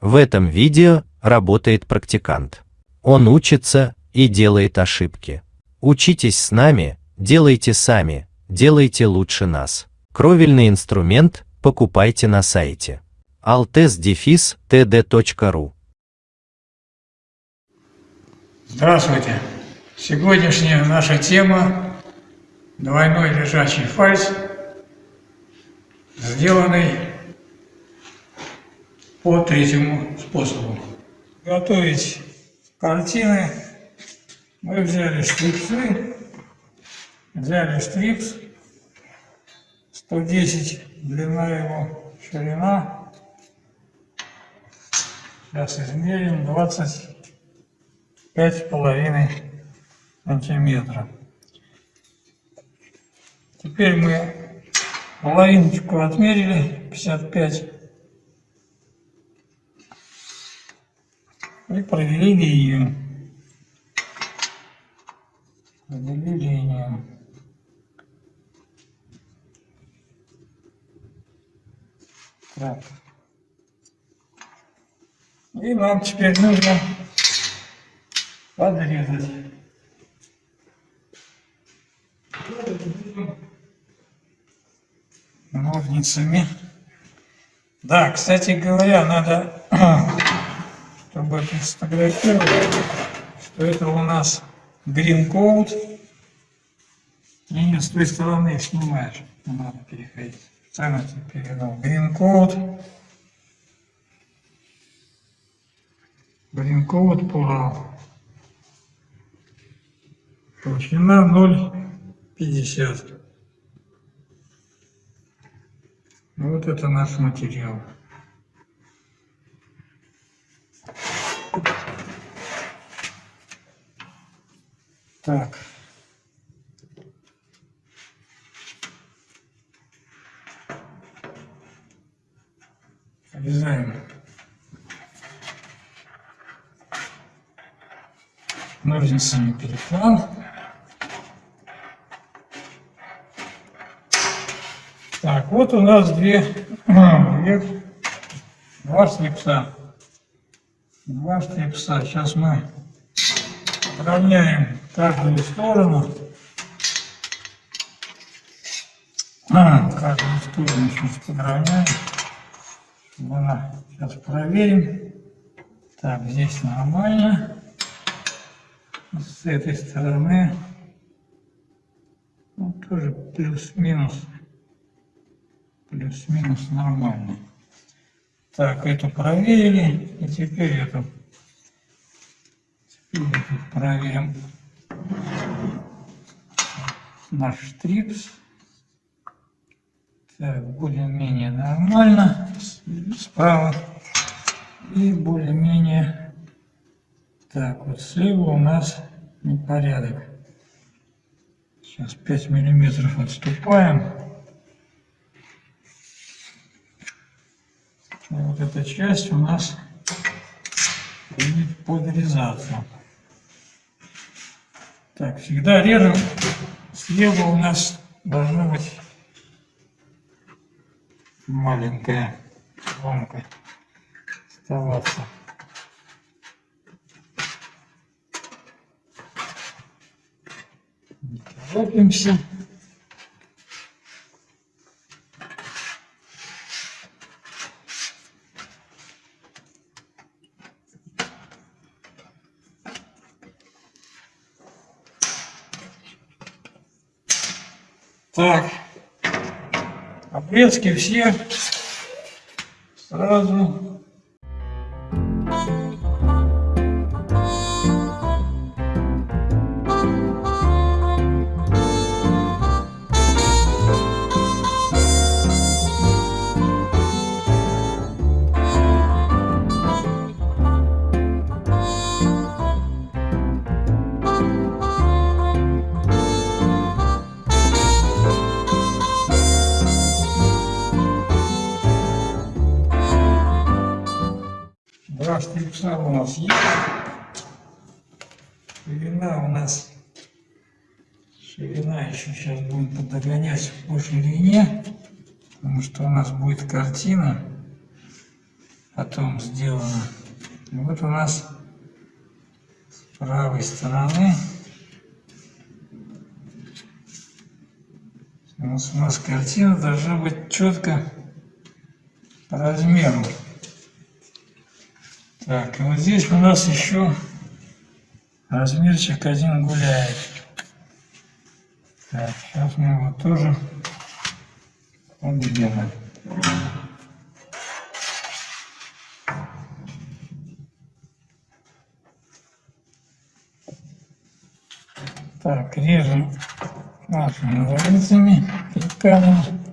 В этом видео работает практикант. Он учится и делает ошибки. Учитесь с нами, делайте сами, делайте лучше нас. Кровельный инструмент покупайте на сайте altes-td.ru Здравствуйте! Сегодняшняя наша тема – двойной лежачий фальс, сделанный по третьему способу. Готовить картины мы взяли штрипсы, взяли штрипс, 110 длина его, ширина. Сейчас измерим 25 с половиной сантиметра. Теперь мы половиночку отмерили, 55 и провели линию. Провели линию. Так. И нам теперь нужно подрезать. Ножницами. Да, кстати говоря, надо чтобы сфотографировать, что это у нас green code. И с той стороны снимаешь, не надо переходить. Специально тебе передал. Green code. Green code по толщина 0,50. Вот это наш материал. Так. Обрезаем. Ножницами переклад. Так, вот у нас две, две два слепса. Два слепса. Сейчас мы равняем каждую сторону. А, каждую сторону сейчас подровняем. Она, сейчас проверим. Так, здесь нормально. С этой стороны ну, тоже плюс-минус. Плюс-минус нормально. Так, эту проверили. И теперь эту. Проверим наш штрипс. Так, более-менее нормально справа. И более-менее так, вот слева у нас непорядок. Сейчас 5 миллиметров отступаем. Вот эта часть у нас будет подрезаться. Так, всегда режем. Слева у нас должна быть маленькая ломка оставаться. Торопимся. Так, обрезки все сразу Штрипса у нас есть. Ширина у нас, ширина еще сейчас будем подогонять по ширине, потому что у нас будет картина. потом сделано. Вот у нас с правой стороны у нас, у нас картина должна быть четко по размеру. Так, и вот здесь у нас еще размерчик один гуляет. Так, сейчас мы его тоже подберем. Так, режем нашими ножницами, клыками.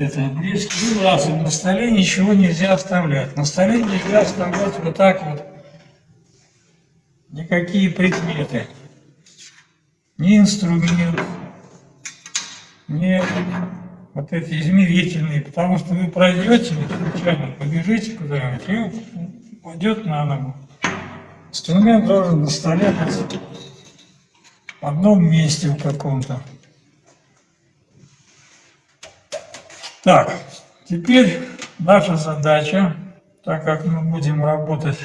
Это. Ну, раз на столе ничего нельзя оставлять. На столе нельзя оставлять вот так вот никакие предметы, ни инструмент, ни вот эти измерительные, потому что вы пройдете, случайно побежите куда-нибудь и упадет на ногу. Инструмент должен на столе быть в одном месте в каком-то. Так, теперь наша задача, так как мы будем работать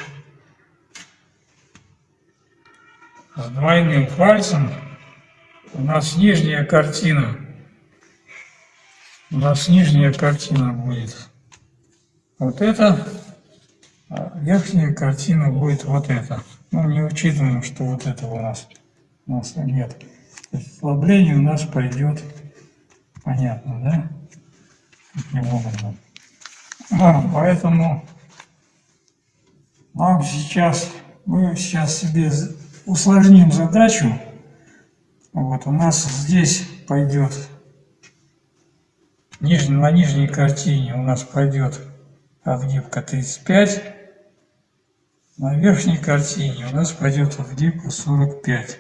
с двойным пальцем, у нас нижняя картина, у нас нижняя картина будет вот это, а верхняя картина будет вот это. Ну, не учитываем, что вот этого у нас, у нас нет. Ослабление у нас пойдет, понятно, да? Поэтому нам сейчас, мы сейчас себе усложним задачу. Вот у нас здесь пойдет, ниж, на нижней картине у нас пойдет отгибка 35, на верхней картине у нас пойдет отгибка 45.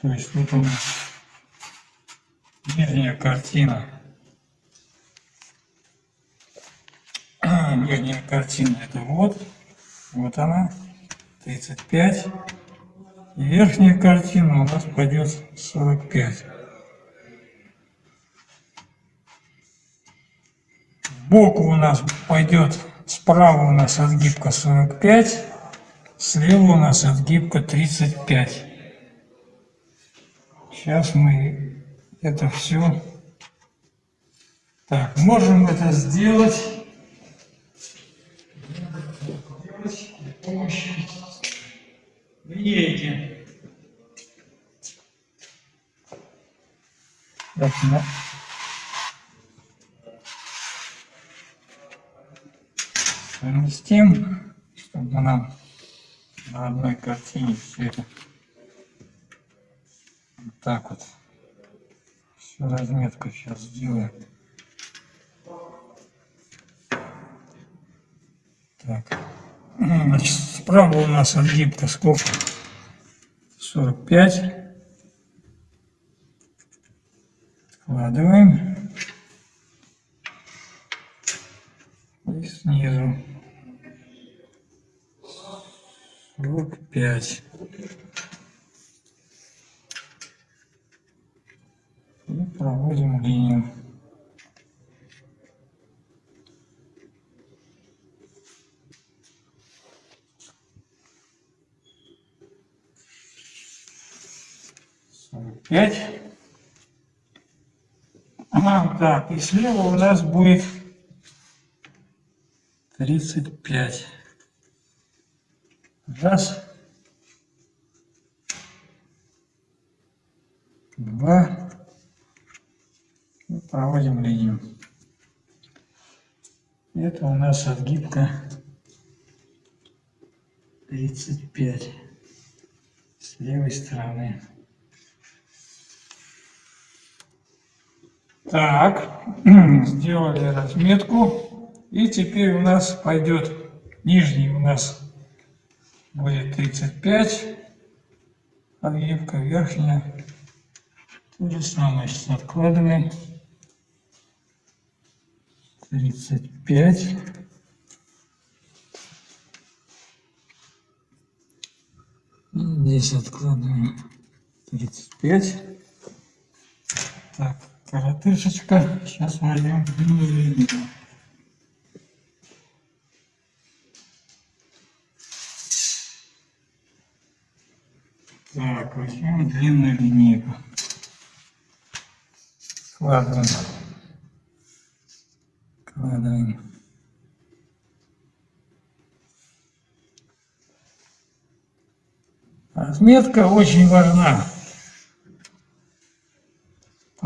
То есть вот у нас нижняя картина. Нижняя картина это вот, вот она. 35. И верхняя картина у нас пойдет 45. Сбоку у нас пойдет, справа у нас отгибка 45, слева у нас отгибка 35. Сейчас мы это все... Так, можем это сделать помощью Едем. Так, ну. Совместим, чтобы нам на одной картине все это вот так вот. Всю разметку сейчас сделаем. Так. Значит, справа у нас отгибка сколько? 45. Складываем. И снизу 45. 5. А, так, и слева у нас будет 35. Раз. Два. Ну, проводим линию. Это у нас отгибка 35 с левой стороны. Так, сделали разметку. И теперь у нас пойдет нижний у нас будет 35, отгибка верхняя. То же самое сейчас откладываем. тридцать пять. Здесь откладываем тридцать пять. Так, коротышечка. Сейчас возьмем длинную линию. Так, возьмем длинную линейку. Складываем. Складываем. Разметка очень важна,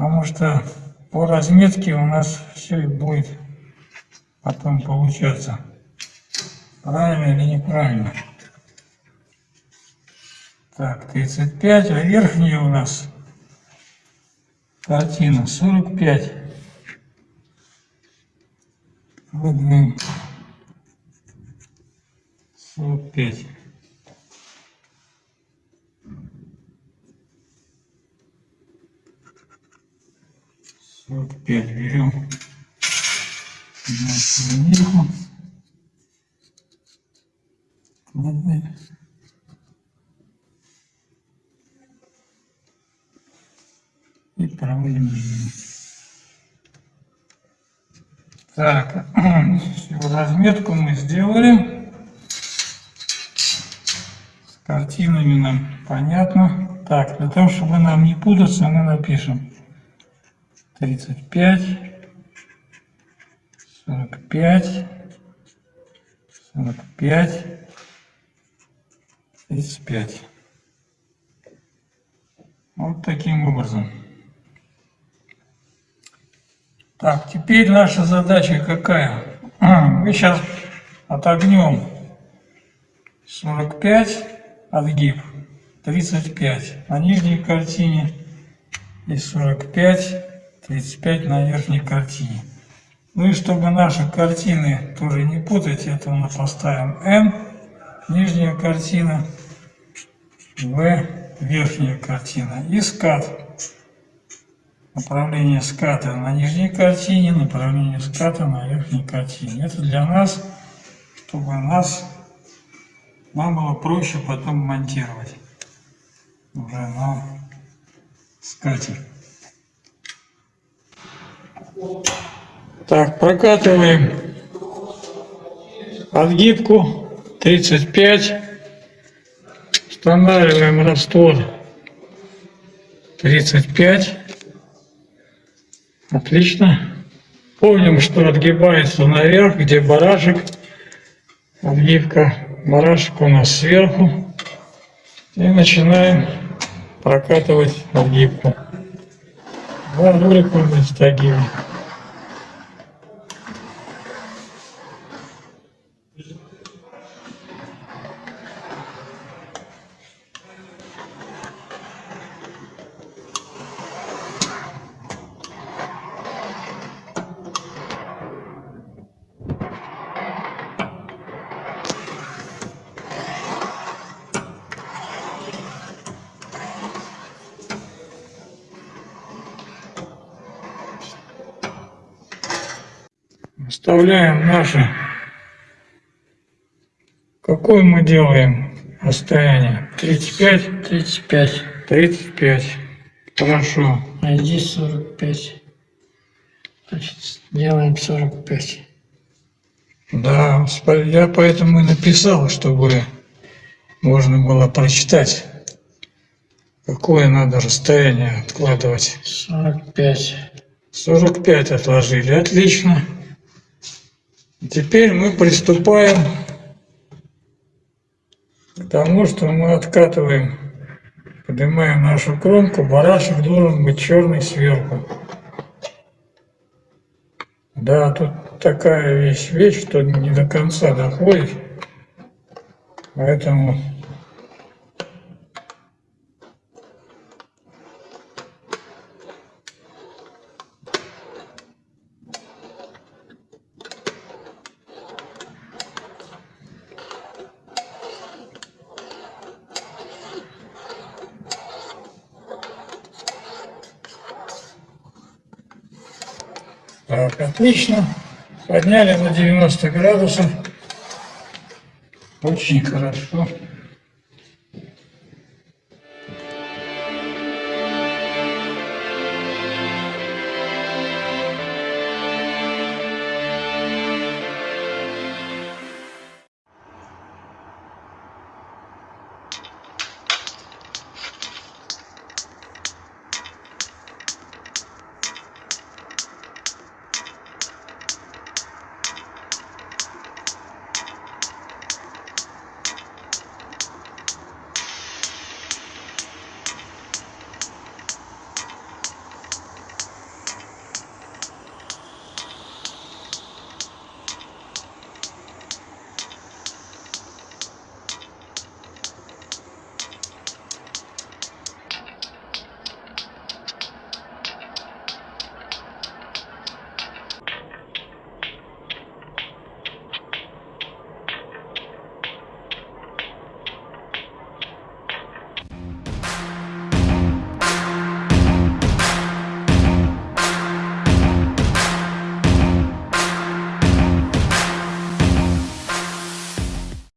потому что по разметке у нас все и будет потом получаться, правильно или неправильно. Так, 35, а верхняя у нас картина 45. Выдвинем 45. Сорок пять берем нашу линейку. И проводим линию. Так, разметку мы сделали. С картинами нам понятно. Так, для того, чтобы нам не путаться, мы напишем 35, 45, 45, 35. Вот таким образом. Так, теперь наша задача какая? Мы сейчас отогнем 45 отгиб, 35 на нижней картине и 45, 35 на верхней картине. Ну и чтобы наши картины тоже не путать, это мы поставим N, нижняя картина, V, верхняя картина и скат направление ската на нижней картине, направление ската на верхней картине. Это для нас, чтобы нас, нам было проще потом монтировать уже на скате. Так, прокатываем отгибку 35, устанавливаем раствор 35. Отлично. Помним, что отгибается наверх, где барашек. Отгибка. Барашек у нас сверху. И начинаем прокатывать отгибку. Два ролика мы стягиваем. Вставляем наше. Какое мы делаем расстояние? 35? 35. 35. Хорошо. А здесь 45. Значит, делаем 45. Да, я поэтому и написал, чтобы можно было прочитать, какое надо расстояние откладывать. 45. 45 отложили, отлично. Теперь мы приступаем к тому, что мы откатываем, поднимаем нашу кромку, барашек должен быть черный сверху. Да, тут такая вещь, вещь, что не до конца доходит, поэтому Так, отлично. Подняли на 90 градусов. Очень хорошо.